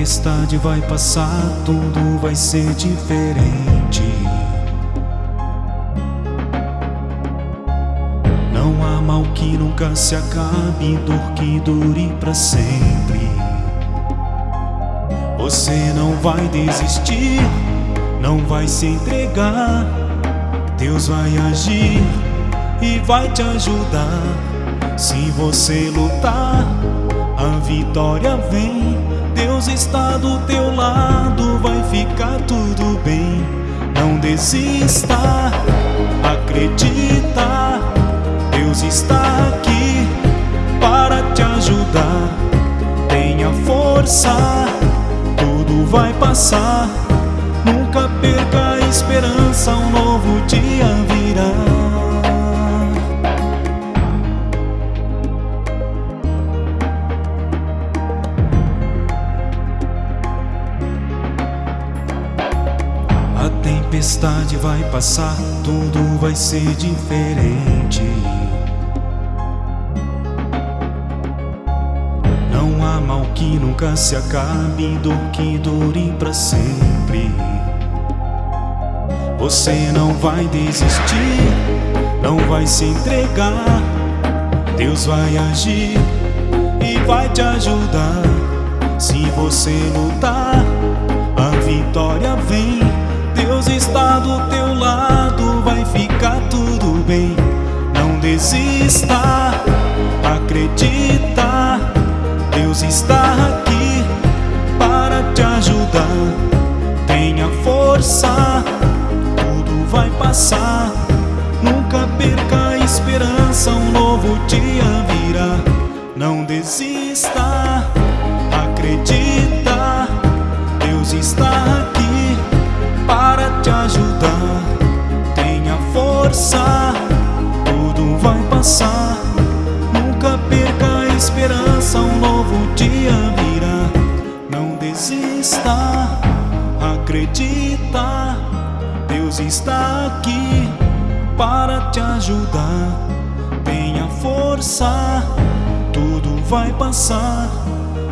tempestade vai passar, tudo vai ser diferente. Não há mal que nunca se acabe, dor que dure para sempre. Você não vai desistir, não vai se entregar. Deus vai agir e vai te ajudar. Se você lutar, a vitória vem. Está do teu lado, vai ficar tudo bem. Não desista, acredita. Deus está aqui para te ajudar. Tenha força, tudo vai passar. Nunca perca a esperança, um novo dia virá. A tempestade vai passar, tudo vai ser diferente. Não há mal que nunca se acabe, dor que dure para sempre. Você não vai desistir, não vai se entregar. Deus vai agir e vai te ajudar. Se você lutar, a vitória ficar tudo bem. Não desista, acredita. Deus está aqui para te ajudar. Tenha força, tudo vai passar. Nunca perca a esperança, um novo dia virá. Não desista, força, tudo vai passar. Nunca perca a esperança, um novo dia virá. Não desista, acredita. Deus está aqui para te ajudar. Tenha força, tudo vai passar.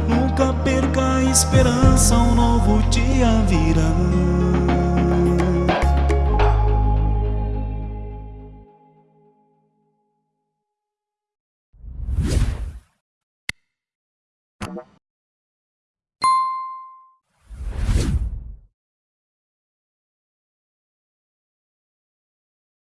Nunca perca a esperança, um novo dia virá.